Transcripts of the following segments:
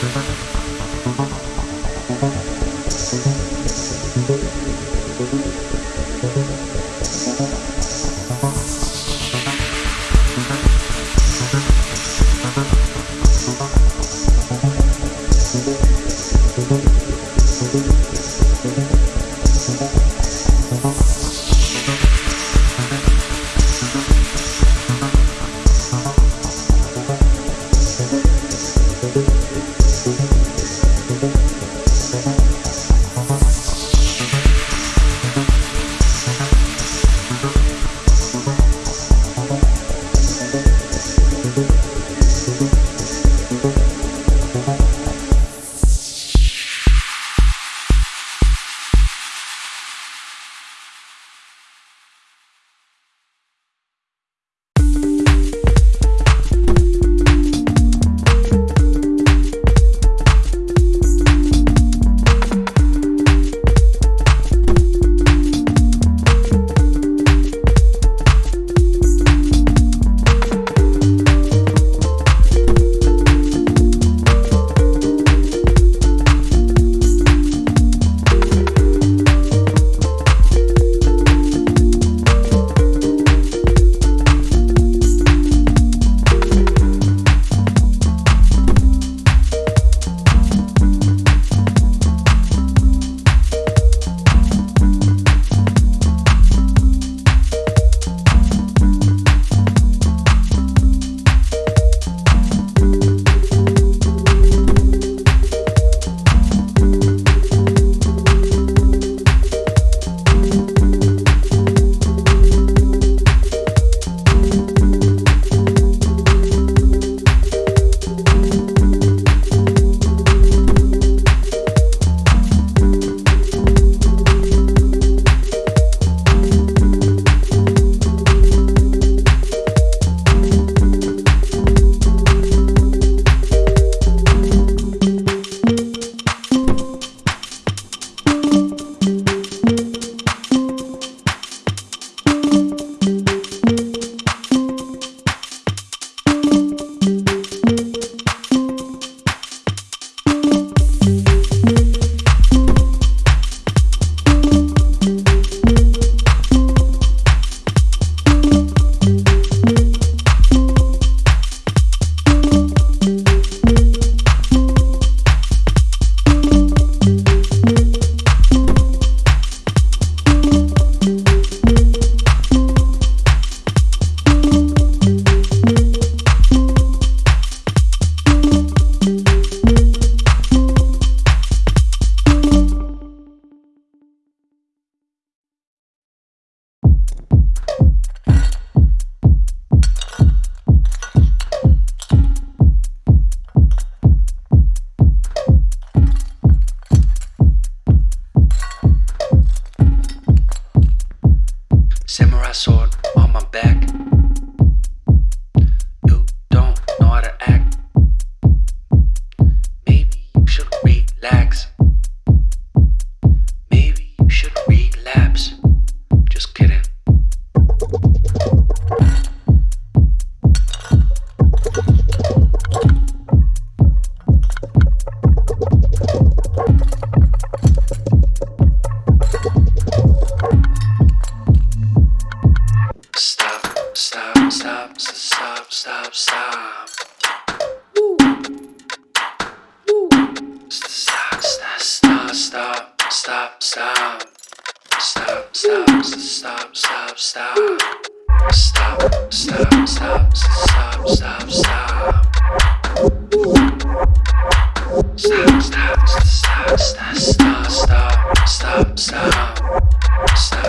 Thank you. Samurai sword on my back.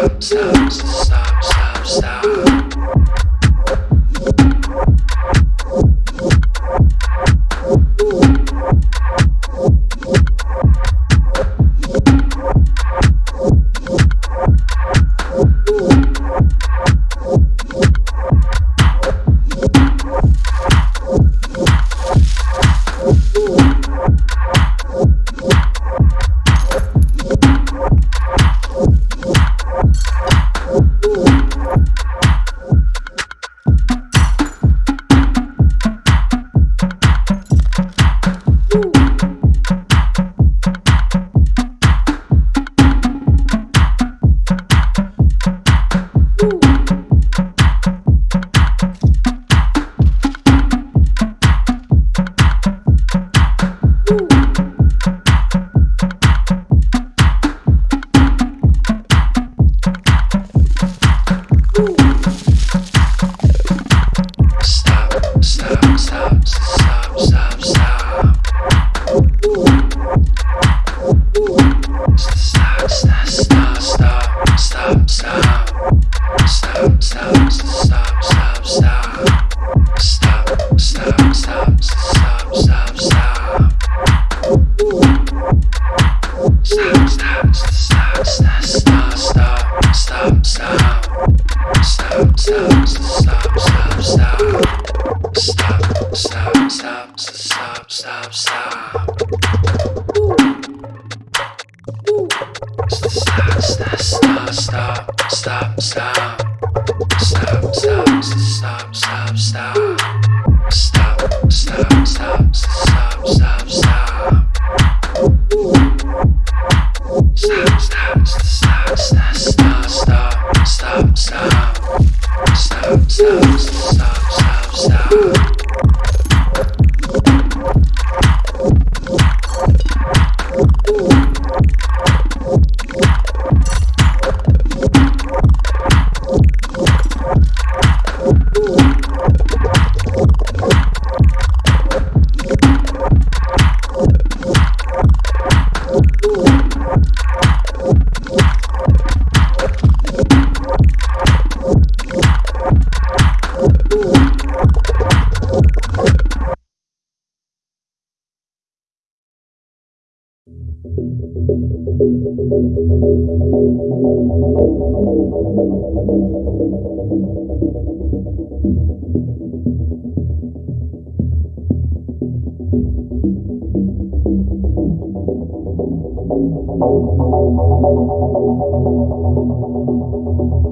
slow, slow. Thank you.